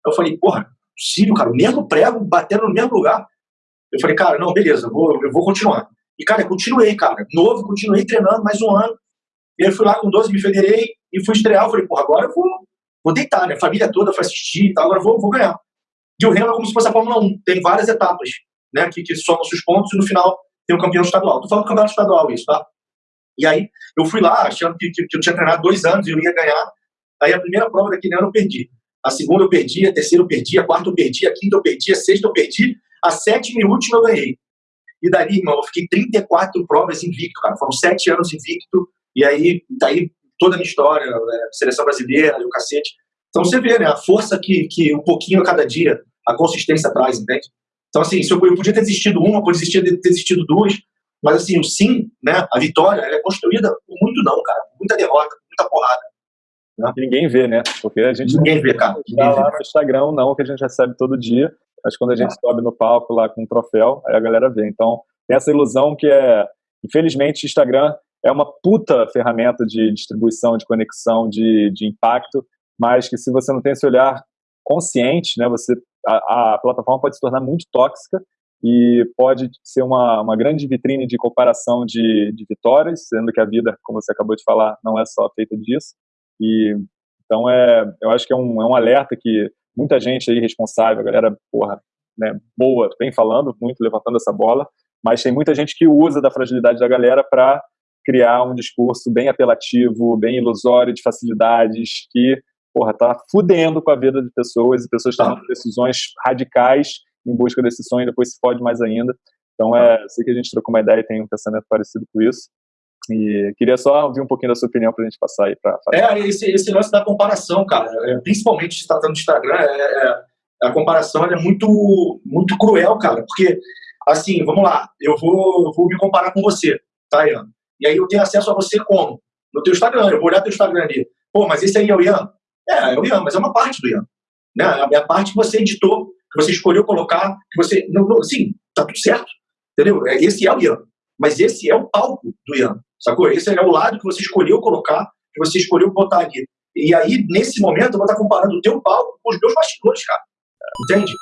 Eu falei, porra, possível, cara, o mesmo prego, batendo no mesmo lugar. Eu falei, cara, não, beleza, eu vou, eu vou continuar. E, cara, eu continuei, cara, novo, continuei treinando mais um ano. E aí eu fui lá com 12, me federei e fui estrear. Eu falei, porra, agora eu vou, vou deitar, né? Família toda foi assistir e tal, agora vou, vou ganhar. E o Remo é como se fosse a Fórmula 1, tem várias etapas, né? Que, que somam os pontos e no final tem o campeão estadual. Tô falando do campeonato estadual isso, tá? E aí eu fui lá achando que, que, que eu tinha treinado dois anos e eu ia ganhar. Aí a primeira prova daquele ano eu perdi. A segunda eu perdi, a terceira eu perdi, a quarta eu perdi, a quinta eu perdi, a sexta eu perdi, a sétima e última eu ganhei. E dali, irmão, eu fiquei 34 provas invicto, cara. Foram sete anos invicto. E aí, daí toda a minha história, né, seleção brasileira o cacete. Então você vê, né, a força que, que um pouquinho a cada dia, a consistência traz, entende? Então, assim, se eu, eu podia ter desistido uma, podia ter desistido duas, mas, assim, o sim, né, a vitória, ela é construída por muito não, cara, muita derrota, muita porrada. Né? Ninguém vê, né? Porque a gente Ninguém vê, cara. Ninguém lá vê. no Instagram, não, que a gente recebe todo dia, mas quando a gente ah. sobe no palco lá com um troféu, aí a galera vê. Então, tem essa ilusão que é, infelizmente, Instagram é uma puta ferramenta de distribuição, de conexão, de, de impacto, mas que se você não tem esse olhar consciente, né, você, a, a plataforma pode se tornar muito tóxica e pode ser uma, uma grande vitrine de comparação de, de vitórias, sendo que a vida, como você acabou de falar, não é só feita disso. E então é, eu acho que é um, é um alerta que muita gente aí responsável, a galera, porra, né, boa, vem falando muito, levantando essa bola, mas tem muita gente que usa da fragilidade da galera para criar um discurso bem apelativo, bem ilusório de facilidades que, porra, tá fudendo com a vida de pessoas e pessoas tomando tá. decisões radicais em busca desse sonho e depois se fode mais ainda. Então, é, sei que a gente trocou uma ideia e tem um pensamento parecido com isso. E queria só ouvir um pouquinho da sua opinião para a gente passar aí para. É, esse, esse lance da comparação, cara, é, principalmente se tratando do Instagram, é, é, a comparação é muito, muito cruel, cara, porque, assim, vamos lá, eu vou, vou me comparar com você, tá, Ian? E aí eu tenho acesso a você como? No teu Instagram. Eu vou olhar teu Instagram ali. Pô, mas esse aí é o Ian? É, é o Ian, mas é uma parte do Ian. Né? É a parte que você editou, que você escolheu colocar, que você... Não, não, sim, tá tudo certo. Entendeu? É, esse é o Ian. Mas esse é o palco do Ian. Sacou? Esse é o lado que você escolheu colocar, que você escolheu botar ali. E aí, nesse momento, eu vou estar comparando o teu palco com os meus bastidores, cara. Entende?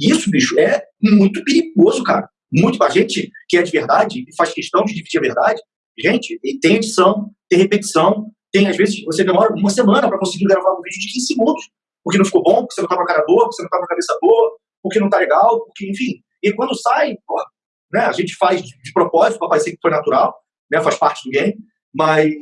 Isso, bicho, é muito perigoso, cara. Muito. A gente que é de verdade e faz questão de dividir a verdade, gente, tem edição, tem repetição, tem, às vezes, você demora uma semana para conseguir gravar um vídeo de 15 segundos, porque não ficou bom, porque você não tá com a cara boa, porque você não tá com a cabeça boa, porque não tá legal, porque, enfim. E quando sai, pô, né, a gente faz de propósito para parecer que foi natural, né, faz parte do game, mas,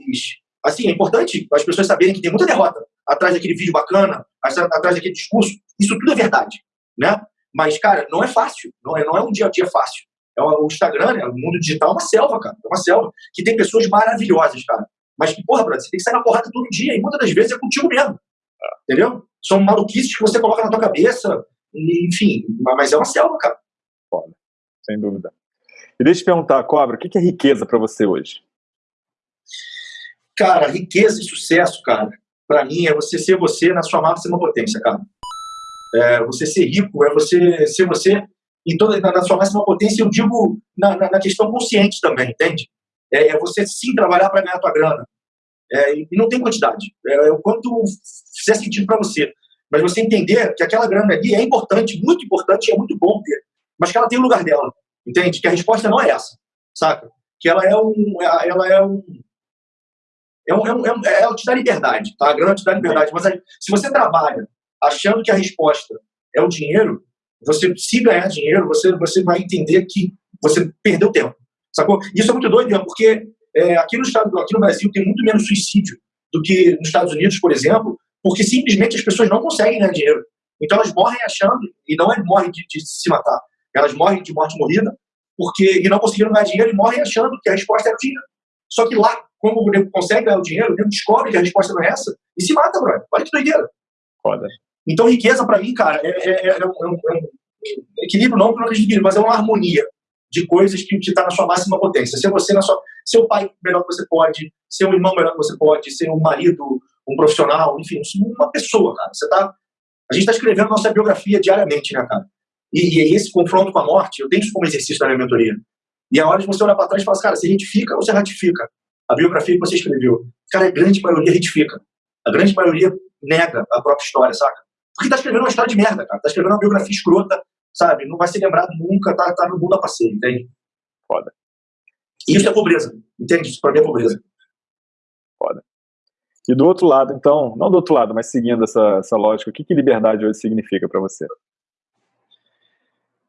assim, é importante as pessoas saberem que tem muita derrota atrás daquele vídeo bacana, atrás daquele discurso. Isso tudo é verdade, né? Mas, cara, não é fácil, não é, não é um dia a dia fácil. É o Instagram, né, o mundo digital é uma selva, cara. É uma selva que tem pessoas maravilhosas, cara. Mas que, porra, brother, você tem que sair na porrada todo dia e muitas das vezes é contigo mesmo. Entendeu? São maluquices que você coloca na tua cabeça, enfim, mas é uma selva, cara. Foda, sem dúvida. E deixa eu te perguntar, Cobra, o que é riqueza para você hoje? Cara, riqueza e sucesso, cara, para mim é você ser você na sua máxima potência, cara. É você ser rico, é você ser você em toda, na, sua máxima potência, eu digo na, na, na questão consciente também, entende? É, é você sim trabalhar para ganhar tua grana. É, e não tem quantidade. É, é o quanto fizer sentido para você. Mas você entender que aquela grana ali é importante, muito importante, é muito bom ter, mas que ela tem o lugar dela, entende? Que a resposta não é essa, saca? Que ela é um, ela é um, é um, é um, é um ela te dá liberdade, tá? A grana te dá liberdade, mas se você trabalha achando que a resposta é o dinheiro, você se ganhar dinheiro, você você vai entender que você perdeu tempo, sacou? Isso é muito doido, porque é, aqui no estado, aqui no Brasil tem muito menos suicídio do que nos Estados Unidos, por exemplo, porque simplesmente as pessoas não conseguem ganhar dinheiro. Então elas morrem achando, e não é morrem de, de se matar, elas morrem de morte morrida, porque e não conseguiram ganhar dinheiro e morrem achando que a resposta é o dinheiro. Só que lá, como o nego consegue ganhar o dinheiro, o nego descobre que a resposta não é essa e se mata, brother. Olha que doideira. Foda. Então, riqueza para mim, cara, é, é, é, um, é, um, equilíbrio, não que não acredito mas é uma harmonia de coisas que está na sua máxima potência. Ser você na sua, ser o pai melhor que você pode, ser um irmão melhor que você pode, ser um marido, um profissional, enfim, uma pessoa, cara. Você tá, a gente está escrevendo nossa biografia diariamente, né, cara? E, e, esse confronto com a morte, eu tenho isso como exercício da minha mentoria. E é hora de você olhar para trás e falar, cara, você retifica ou você ratifica a biografia que você escreveu? Cara, a grande maioria retifica. A grande maioria nega a própria história, saca? Porque tá escrevendo uma história de merda, cara. Tá escrevendo uma biografia escrota, sabe? Não vai ser lembrado nunca, tá, tá no mundo a passeio, entende? Foda. Isso é pobreza, entende? Isso pra mim é pobreza. Foda. E do outro lado, então, não do outro lado, mas seguindo essa, essa lógica, o que, que liberdade hoje significa para você?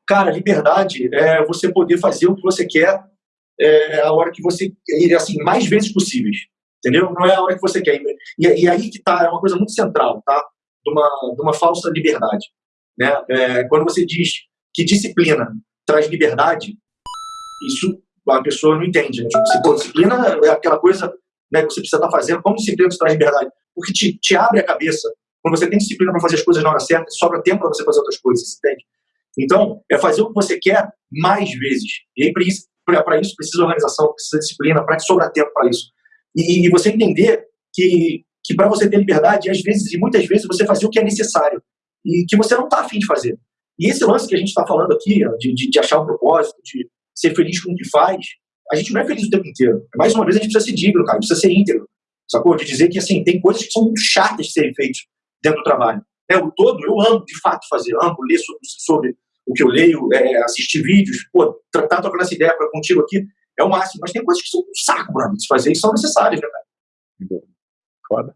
Cara, liberdade é você poder fazer o que você quer é, a hora que você assim mais vezes possíveis, entendeu? Não é a hora que você quer. E, e aí que tá é uma coisa muito central, tá? De uma, de uma falsa liberdade. Né? É, quando você diz que disciplina traz liberdade, isso a pessoa não entende. Né? Tipo, disciplina é aquela coisa né, que você precisa estar fazendo. Como disciplina traz liberdade? Porque te, te abre a cabeça. Quando você tem disciplina para fazer as coisas na hora certa, sobra tempo para você fazer outras coisas, entende? Então, é fazer o que você quer mais vezes. E aí, para isso, precisa organização, precisa disciplina, para que sobrar tempo para isso. E, e, você entender que, que para você ter liberdade, às vezes, e muitas vezes, você fazer o que é necessário e que você não está afim de fazer. E esse lance que a gente está falando aqui, de, de, de, achar um propósito, de ser feliz com o que faz, a gente não é feliz o tempo inteiro. Mais uma vez, a gente precisa ser digno, cara, precisa ser íntegro. Sacou? De dizer que, assim, tem coisas que são chatas de serem feitas dentro do trabalho. É, o todo, eu amo, de fato, fazer, amo ler sobre, sobre o que eu leio, é, assistir vídeos, pô, tratar, trocando essa ideia pra, contigo aqui, é o máximo. Mas tem coisas que são um saco, brother, de fazer e são necessárias, né, cara? Foda.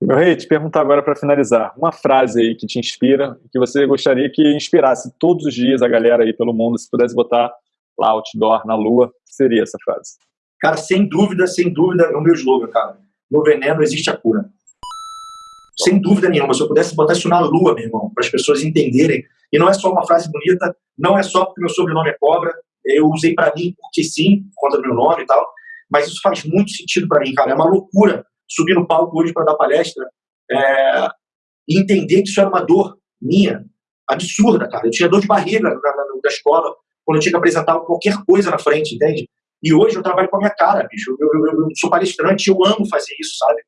Meu rei, te perguntar agora para finalizar, uma frase aí que te inspira, que você gostaria que inspirasse todos os dias a galera aí pelo mundo, se pudesse botar lá outdoor na lua, seria essa frase? Cara, sem dúvida, sem dúvida, é o meu slogan, cara. No veneno existe a cura. Sem dúvida nenhuma, se eu pudesse botar isso na lua, meu irmão, para as pessoas entenderem, e não é só uma frase bonita, não é só porque meu sobrenome é cobra, eu usei para mim porque sim, por conta do meu nome e tal, mas isso faz muito sentido para mim, cara. É uma loucura subir no palco hoje para dar palestra é, e entender que isso era uma dor minha, absurda, cara. Eu tinha dor de barriga na, na, na escola quando eu tinha que apresentar qualquer coisa na frente, entende? E hoje eu trabalho com a minha cara, bicho. Eu, eu, eu sou palestrante, eu amo fazer isso, sabe?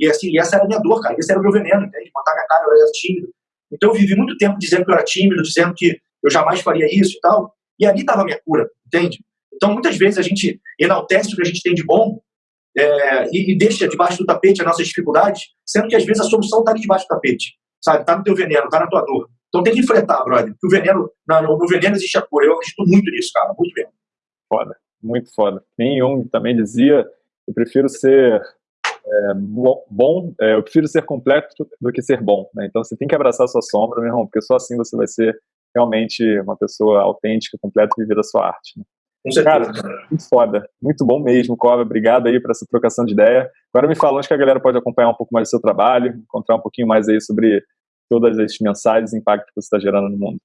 E assim, essa era a minha dor, cara. Esse era o meu veneno, entende? Botar minha cara, eu era tímido. Então eu vivi muito tempo dizendo que eu era tímido, dizendo que eu jamais faria isso e tal. E ali estava a minha cura, entende? Então, muitas vezes a gente enaltece o que a gente tem de bom é, e, e, deixa debaixo do tapete as nossas dificuldades, sendo que às vezes a solução está ali debaixo do tapete, sabe? Está no teu veneno, está na tua dor. Então tem que enfrentar, brother. Porque o veneno, no, no veneno existe a cura. Eu acredito muito nisso, cara, muito mesmo. Foda, muito foda. Nem também dizia: eu prefiro ser é, bom, é, eu prefiro ser completo do que ser bom. Né? Então você tem que abraçar a sua sombra, meu irmão, porque só assim você vai ser realmente uma pessoa autêntica, completa e viver a sua arte. Né? Cara, muito foda, muito bom mesmo, Cobra. Obrigado aí por essa trocação de ideia. Agora me fala onde que a galera pode acompanhar um pouco mais do seu trabalho, encontrar um pouquinho mais aí sobre todas as mensagens e impacto que você está gerando no mundo.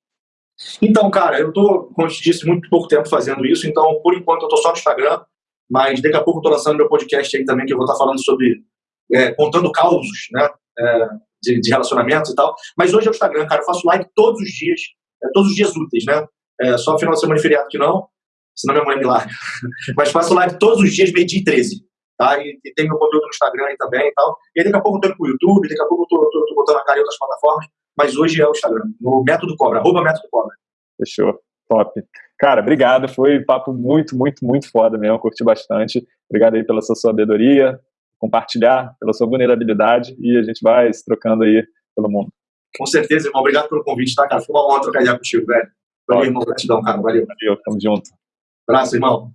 Então, cara, eu estou, como eu te disse, muito pouco tempo fazendo isso, então, por enquanto, eu estou só no Instagram, mas daqui a pouco eu estou lançando meu podcast aí também, que eu vou estar tá falando sobre, é, contando causos, né, é, de, de, relacionamentos e tal. Mas hoje é o Instagram, cara, eu faço live todos os dias, é, todos os dias úteis, né, é, só final de semana e feriado que não, senão minha mãe me larga. mas faço live todos os dias, meio-dia e 13. Tá? E, e, tem meu conteúdo no Instagram aí também e tal. E daqui a pouco eu tô indo pro YouTube, daqui a pouco eu tô botando a cara em outras plataformas, mas hoje é o Instagram, no Método Cobra, arroba Método Cobra. Fechou. Top. Cara, obrigado. Foi um papo muito, muito, muito foda mesmo. Curti bastante. Obrigado aí pela sua sabedoria, compartilhar, pela sua vulnerabilidade e a gente vai se trocando aí pelo mundo. Com certeza, irmão. Obrigado pelo convite, tá, cara? Foi uma honra trocar ideia contigo, velho. Valeu, irmão. Gratidão, cara. Valeu. Valeu, tamo junto. Abraço, irmão.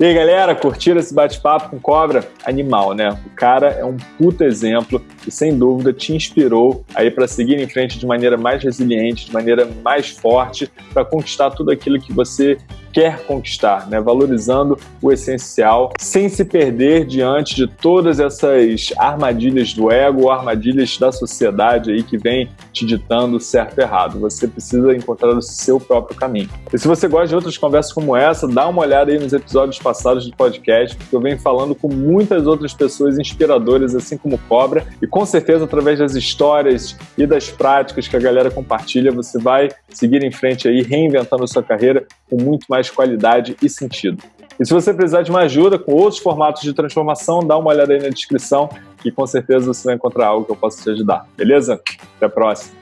E aí, galera, curtiram esse bate-papo com Cobra? Animal, né? O cara é um puta exemplo e, sem dúvida, te inspirou aí para seguir em frente de maneira mais resiliente, de maneira mais forte, para conquistar tudo aquilo que você quer conquistar, né? valorizando o essencial, sem se perder diante de todas essas armadilhas do ego, armadilhas da sociedade aí que vem te ditando certo e errado. Você precisa encontrar o seu próprio caminho. E se você gosta de outras conversas como essa, dá uma olhada aí nos episódios passados do podcast, porque eu venho falando com muitas outras pessoas inspiradoras, assim como Cobra, e com certeza através das histórias e das práticas que a galera compartilha, você vai seguir em frente aí, reinventando a sua carreira com muito mais mais qualidade e sentido. E se você precisar de uma ajuda com outros formatos de transformação, dá uma olhada aí na descrição que com certeza você vai encontrar algo que eu possa te ajudar. Beleza? Até a próxima.